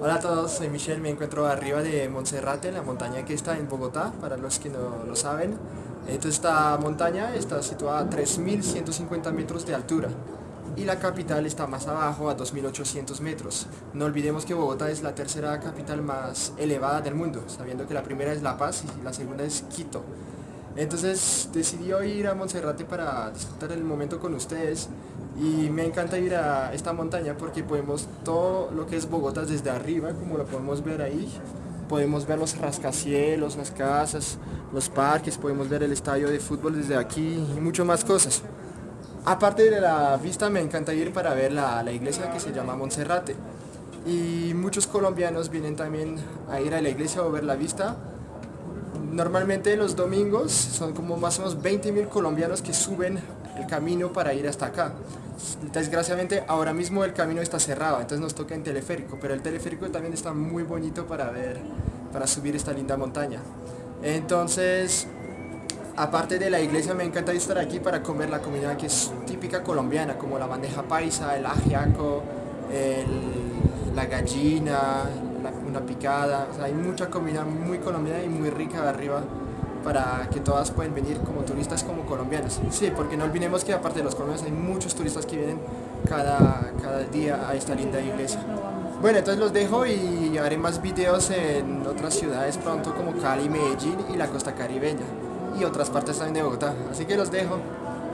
Hola a todos, soy Michelle, me encuentro arriba de Monserrate, la montaña que está en Bogotá, para los que no lo saben. Esta montaña está situada a 3.150 metros de altura y la capital está más abajo a 2.800 metros. No olvidemos que Bogotá es la tercera capital más elevada del mundo, sabiendo que la primera es La Paz y la segunda es Quito. Entonces decidí ir a Monserrate para disfrutar el momento con ustedes y me encanta ir a esta montaña porque podemos todo lo que es Bogotá desde arriba, como lo podemos ver ahí. Podemos ver los rascacielos, las casas, los parques, podemos ver el estadio de fútbol desde aquí y mucho más cosas. Aparte de la vista me encanta ir para ver la, la iglesia que se llama Monserrate. Y muchos colombianos vienen también a ir a la iglesia o ver la vista Normalmente los domingos son como más o menos 20 mil colombianos que suben el camino para ir hasta acá. Desgraciadamente ahora mismo el camino está cerrado, entonces nos toca en teleférico, pero el teleférico también está muy bonito para ver, para subir esta linda montaña. Entonces, aparte de la iglesia me encanta estar aquí para comer la comida que es típica colombiana, como la bandeja paisa, el ajiaco, la gallina, picada, hay mucha comida muy colombiana y muy rica arriba para que todas pueden venir como turistas como colombianos. Sí, porque no olvidemos que aparte de los colombianos hay muchos turistas que vienen cada, cada día a esta linda iglesia. Bueno, entonces los dejo y haré más videos en otras ciudades pronto como Cali, Medellín y la costa caribeña y otras partes también de Bogotá. Así que los dejo.